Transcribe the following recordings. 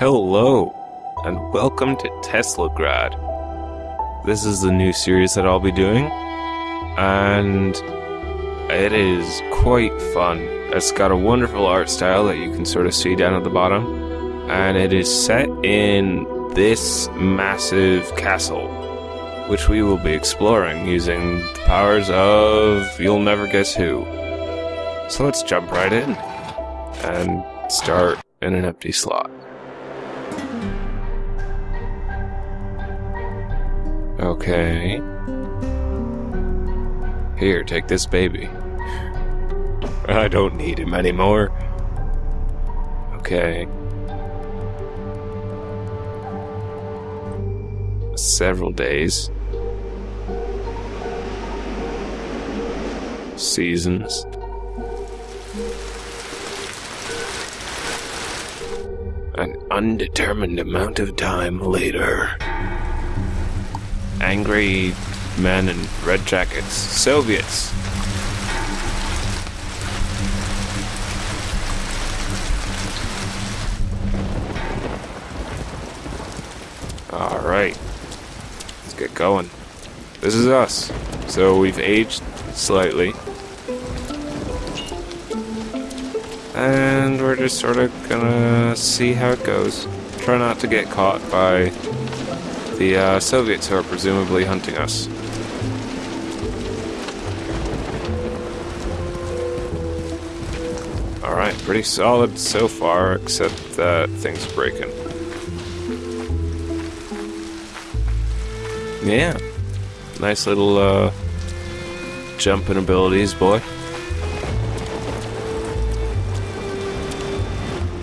Hello, and welcome to Teslagrad. This is the new series that I'll be doing, and it is quite fun. It's got a wonderful art style that you can sort of see down at the bottom, and it is set in this massive castle, which we will be exploring using the powers of you'll never guess who. So let's jump right in and start in an empty slot. Okay. Here, take this baby. I don't need him anymore. Okay. Several days. Seasons. An undetermined amount of time later. Angry men in red jackets. Soviets. Alright. Let's get going. This is us. So we've aged slightly. And we're just sort of gonna see how it goes. Try not to get caught by the uh, Soviets are presumably hunting us. Alright, pretty solid so far, except that things are breaking. Yeah. Nice little uh, jumping abilities, boy.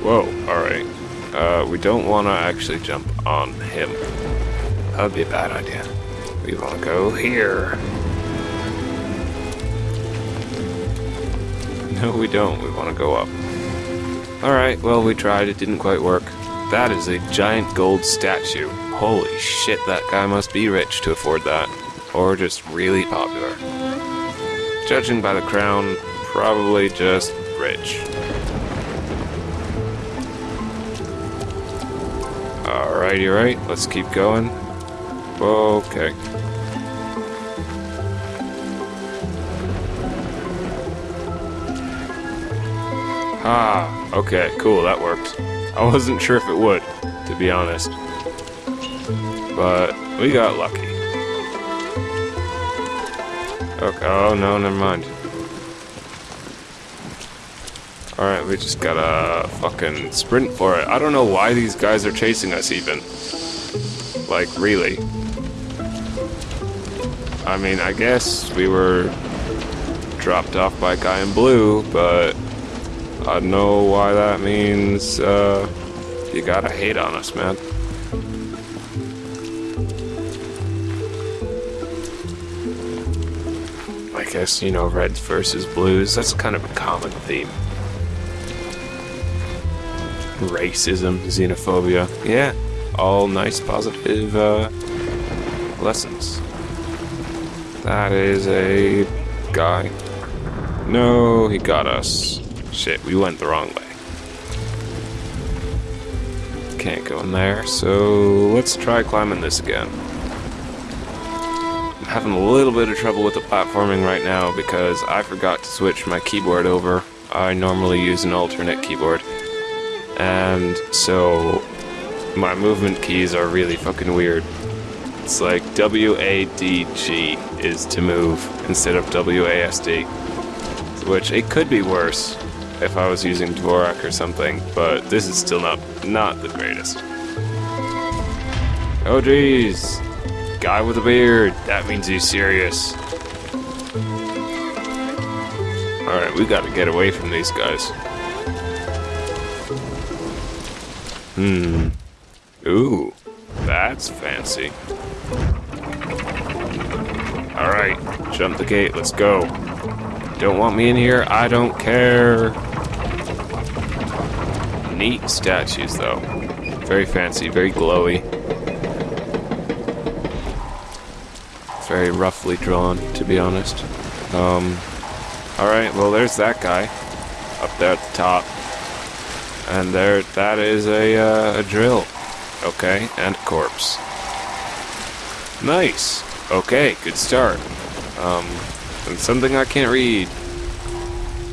Whoa, alright. Uh, we don't want to actually jump on him. That would be a bad idea. We want to go here. No, we don't. We want to go up. Alright, well, we tried. It didn't quite work. That is a giant gold statue. Holy shit, that guy must be rich to afford that. Or just really popular. Judging by the crown, probably just rich. Alrighty, right. Let's keep going. Okay. Ah, okay, cool, that worked. I wasn't sure if it would, to be honest. But we got lucky. Okay, oh no, never mind. Alright, we just gotta fucking sprint for it. I don't know why these guys are chasing us even. Like, really. I mean, I guess we were dropped off by a guy in blue, but I don't know why that means uh, you gotta hate on us, man. I guess, you know, reds versus blues, that's kind of a common theme. Racism, xenophobia, yeah, all nice, positive uh, lessons. That is a guy. No, he got us. Shit, we went the wrong way. Can't go in there, so let's try climbing this again. I'm having a little bit of trouble with the platforming right now because I forgot to switch my keyboard over. I normally use an alternate keyboard. And so my movement keys are really fucking weird. It's like W-A-D-G is to move instead of W-A-S-D. Which, it could be worse if I was using Dvorak or something, but this is still not, not the greatest. Oh jeez! Guy with a beard, that means he's serious. Alright, we gotta get away from these guys. Hmm. Ooh, that's fancy. Alright, jump the gate, let's go. Don't want me in here, I don't care. Neat statues, though. Very fancy, very glowy. Very roughly drawn, to be honest. Um, alright, well, there's that guy. Up there at the top. And there, that is a, uh, a drill. Okay, and corpse. Nice. Okay, good start. Um, and something I can't read.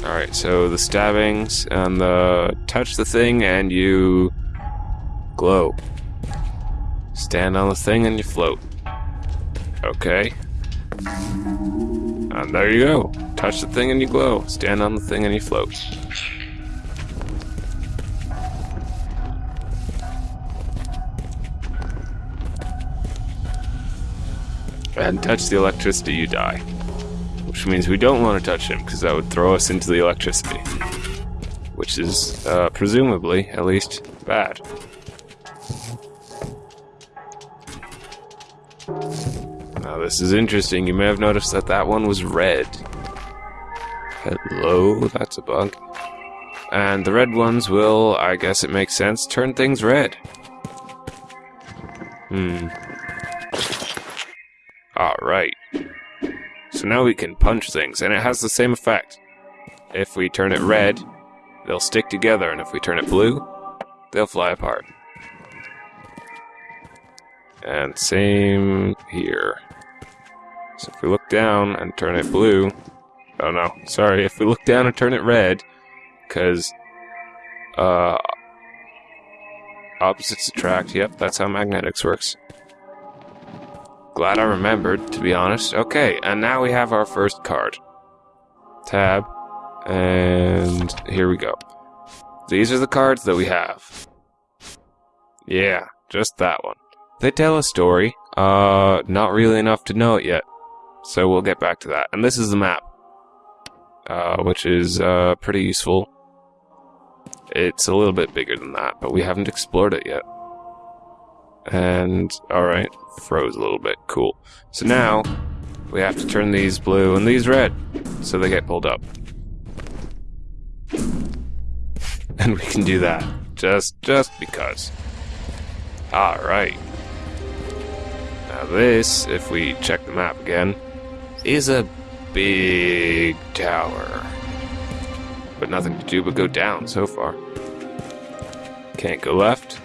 Alright, so the stabbings and the touch the thing and you glow. Stand on the thing and you float. Okay. And there you go. Touch the thing and you glow. Stand on the thing and you float. And touch the electricity, you die. Which means we don't want to touch him, because that would throw us into the electricity. Which is, uh, presumably, at least, bad. Now this is interesting. You may have noticed that that one was red. Hello, that's a bug. And the red ones will, I guess it makes sense, turn things red. Hmm. Alright. So now we can punch things, and it has the same effect. If we turn it red, they'll stick together, and if we turn it blue, they'll fly apart. And same here. So if we look down and turn it blue, oh no, sorry, if we look down and turn it red, because, uh, opposites attract, yep, that's how magnetics works. Glad I remembered, to be honest. Okay, and now we have our first card. Tab, and here we go. These are the cards that we have. Yeah, just that one. They tell a story, uh, not really enough to know it yet. So we'll get back to that. And this is the map, uh, which is, uh, pretty useful. It's a little bit bigger than that, but we haven't explored it yet. And, alright, froze a little bit. Cool. So now, we have to turn these blue and these red, so they get pulled up. And we can do that. Just, just because. Alright. Now this, if we check the map again, is a big tower. But nothing to do but go down so far. Can't go left.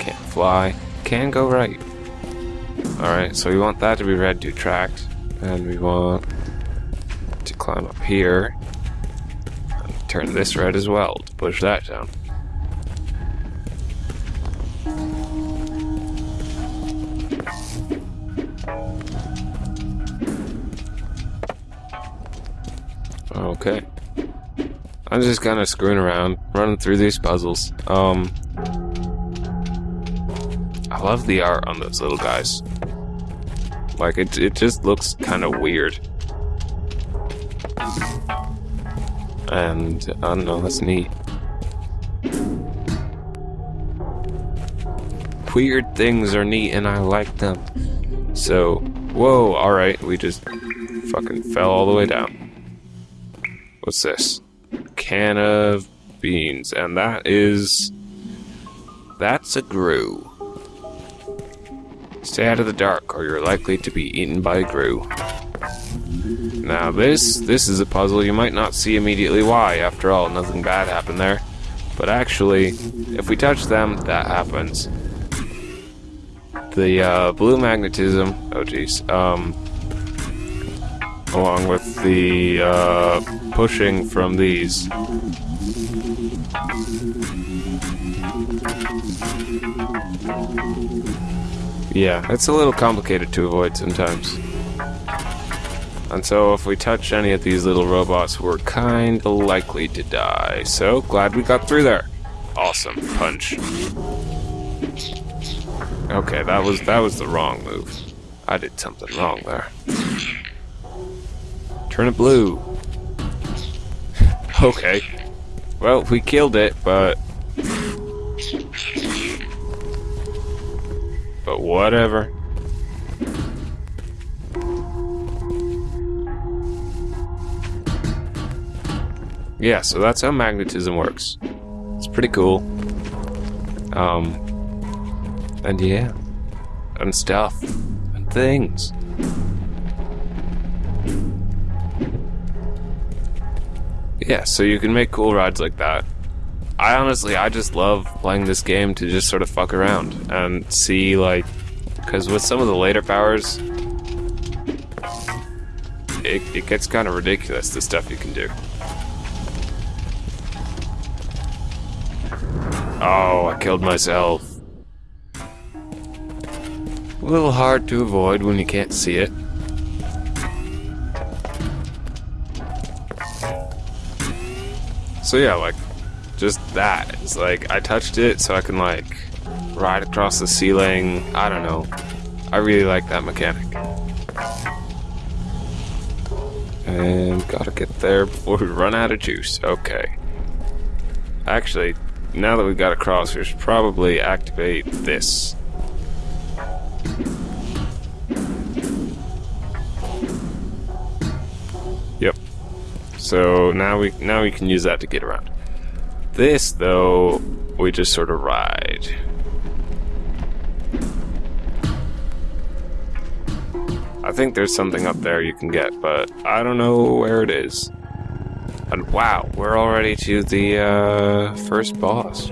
Can't fly. Can go right. Alright, so we want that to be red to attract. And we want to climb up here. And turn this red as well to push that down. Okay. I'm just kind of screwing around, running through these puzzles. Um, I love the art on those little guys. Like, it, it just looks kind of weird. And, I don't know, that's neat. Weird things are neat and I like them. So, whoa, alright, we just fucking fell all the way down. What's this? Can of beans, and that is... That's a grue. Stay out of the dark, or you're likely to be eaten by a grue. Now this, this is a puzzle you might not see immediately why, after all, nothing bad happened there. But actually, if we touch them, that happens. The uh, blue magnetism, oh jeez, um, along with the uh, pushing from these. Yeah, it's a little complicated to avoid sometimes. And so if we touch any of these little robots, we're kinda likely to die. So, glad we got through there. Awesome. Punch. Okay, that was that was the wrong move. I did something wrong there. Turn it blue. okay. Well, we killed it, but... But whatever. Yeah, so that's how magnetism works. It's pretty cool. Um, and yeah, and stuff, and things. Yeah, so you can make cool rides like that. I honestly, I just love playing this game to just sort of fuck around and see, like, because with some of the later powers, it, it gets kind of ridiculous, the stuff you can do. Oh, I killed myself. A little hard to avoid when you can't see it. So yeah, like, just that. It's like, I touched it so I can, like, ride across the ceiling. I don't know. I really like that mechanic. And gotta get there before we run out of juice. Okay. Actually, now that we've got across, we should probably activate this. Yep. So now we now we can use that to get around. This though, we just sort of ride. I think there's something up there you can get, but I don't know where it is. And wow, we're already to the uh, first boss.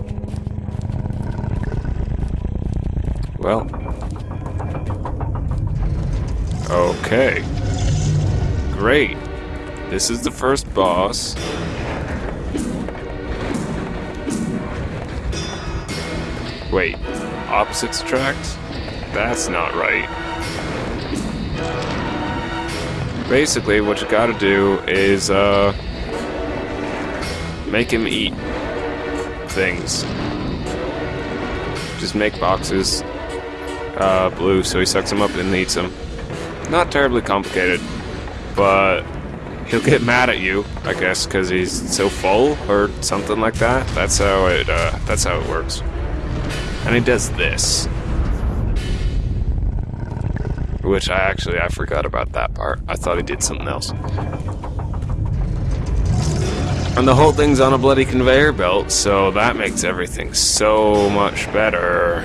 Well. Okay. Great. This is the first boss. Wait, opposites attract? That's not right. Basically, what you gotta do is, uh, make him eat things. Just make boxes uh, blue so he sucks them up and eats them. Not terribly complicated, but he'll get mad at you, I guess, because he's so full or something like that. That's how it. Uh, that's how it works. And he does this, which I actually I forgot about that part. I thought he did something else. And the whole thing's on a bloody conveyor belt, so that makes everything so much better.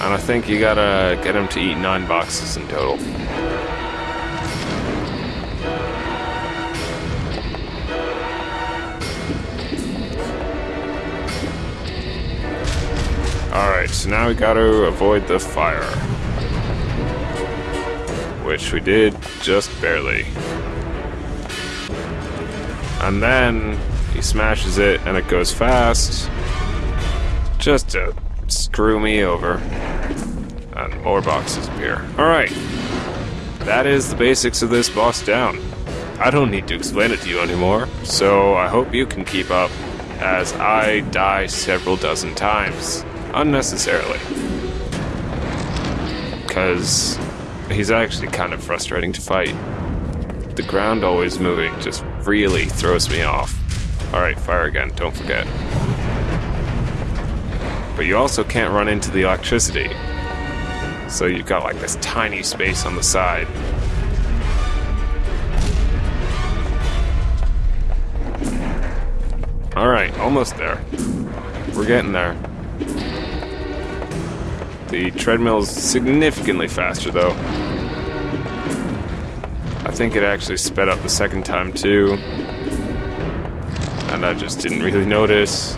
And I think you gotta get him to eat nine boxes in total. Alright, so now we gotta avoid the fire. Which we did just barely. And then he smashes it and it goes fast. Just to screw me over. And more boxes appear. Alright. That is the basics of this boss down. I don't need to explain it to you anymore, so I hope you can keep up as I die several dozen times unnecessarily. Because he's actually kind of frustrating to fight. The ground always moving just really throws me off. Alright, fire again, don't forget. But you also can't run into the electricity. So you've got like this tiny space on the side. Alright, almost there. We're getting there. The treadmill's significantly faster, though. I think it actually sped up the second time, too. And I just didn't really notice.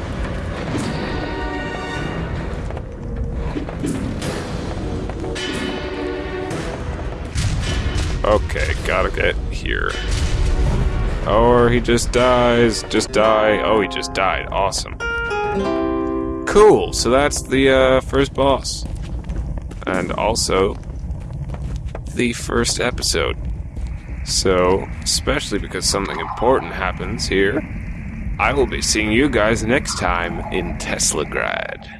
Okay, gotta get here. Or he just dies. Just die. Oh, he just died. Awesome. Cool, so that's the uh, first boss and also the first episode. So, especially because something important happens here, I will be seeing you guys next time in Teslagrad.